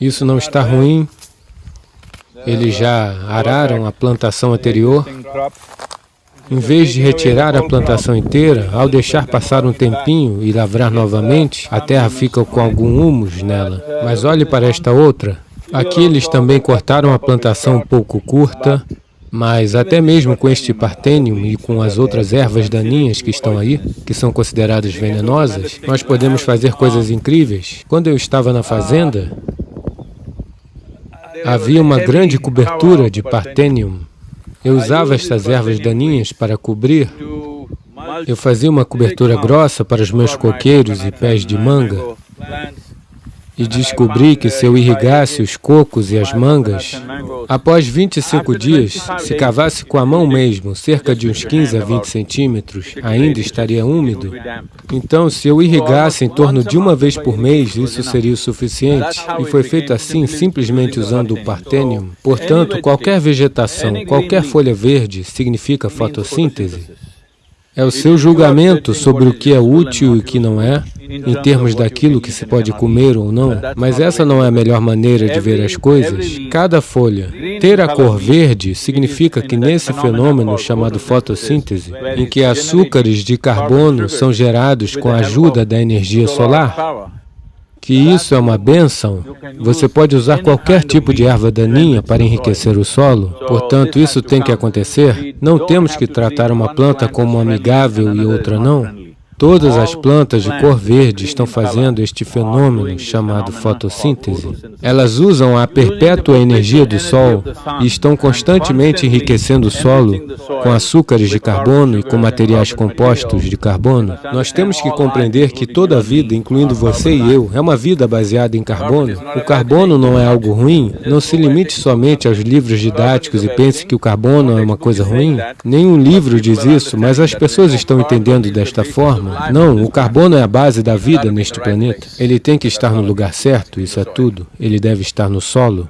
Isso não está ruim. Eles já araram a plantação anterior. Em vez de retirar a plantação inteira, ao deixar passar um tempinho e lavrar novamente, a terra fica com algum humus nela. Mas olhe para esta outra. Aqui eles também cortaram a plantação um pouco curta, mas até mesmo com este partênium e com as outras ervas daninhas que estão aí, que são consideradas venenosas, nós podemos fazer coisas incríveis. Quando eu estava na fazenda, havia uma grande cobertura de partênium eu usava estas ervas daninhas para cobrir. Eu fazia uma cobertura grossa para os meus coqueiros e pés de manga e descobri que se eu irrigasse os cocos e as mangas, após 25 dias, se cavasse com a mão mesmo, cerca de uns 15 a 20 centímetros, ainda estaria úmido. Então, se eu irrigasse em torno de uma vez por mês, isso seria o suficiente. E foi feito assim, simplesmente usando o partênium. Portanto, qualquer vegetação, qualquer folha verde, significa fotossíntese. É o seu julgamento sobre o que é útil e o que não é, em termos daquilo que se pode comer ou não, mas essa não é a melhor maneira de ver as coisas. Cada folha ter a cor verde significa que nesse fenômeno chamado fotossíntese, em que açúcares de carbono são gerados com a ajuda da energia solar, que isso é uma bênção, você pode usar qualquer tipo de erva daninha para enriquecer o solo, portanto, isso tem que acontecer. Não temos que tratar uma planta como amigável e outra não. Todas as plantas de cor verde estão fazendo este fenômeno chamado fotossíntese. Elas usam a perpétua energia do Sol e estão constantemente enriquecendo o solo com açúcares de carbono e com materiais compostos de carbono. Nós temos que compreender que toda a vida, incluindo você e eu, é uma vida baseada em carbono. O carbono não é algo ruim. Não se limite somente aos livros didáticos e pense que o carbono é uma coisa ruim. Nenhum livro diz isso, mas as pessoas estão entendendo desta forma. Não, o carbono é a base da vida neste planeta. Ele tem que estar no lugar certo, isso é tudo. Ele deve estar no solo,